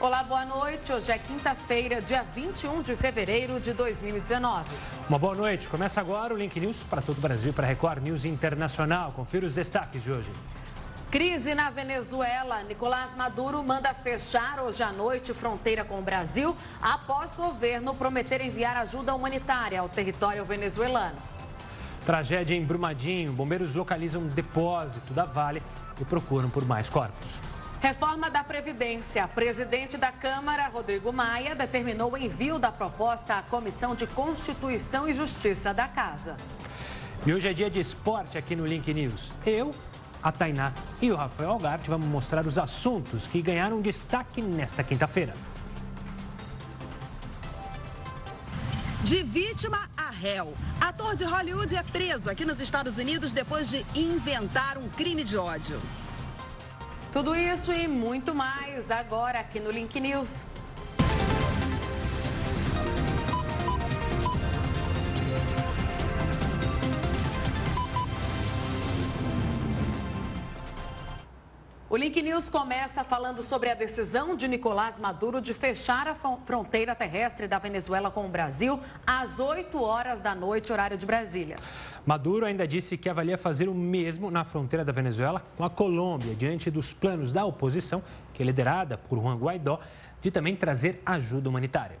Olá, boa noite. Hoje é quinta-feira, dia 21 de fevereiro de 2019. Uma boa noite. Começa agora o Link News para todo o Brasil, para Record News Internacional. Confira os destaques de hoje. Crise na Venezuela. Nicolás Maduro manda fechar hoje à noite fronteira com o Brasil após governo prometer enviar ajuda humanitária ao território venezuelano. Tragédia em Brumadinho. Bombeiros localizam um depósito da Vale e procuram por mais corpos. Reforma da Previdência. Presidente da Câmara, Rodrigo Maia, determinou o envio da proposta à Comissão de Constituição e Justiça da Casa. E hoje é dia de esporte aqui no Link News. Eu, a Tainá e o Rafael Algarte vamos mostrar os assuntos que ganharam destaque nesta quinta-feira. De vítima a réu. Ator de Hollywood é preso aqui nos Estados Unidos depois de inventar um crime de ódio. Tudo isso e muito mais agora aqui no Link News. O Link News começa falando sobre a decisão de Nicolás Maduro de fechar a fronteira terrestre da Venezuela com o Brasil às 8 horas da noite, horário de Brasília. Maduro ainda disse que avalia fazer o mesmo na fronteira da Venezuela com a Colômbia, diante dos planos da oposição, que é liderada por Juan Guaidó, de também trazer ajuda humanitária.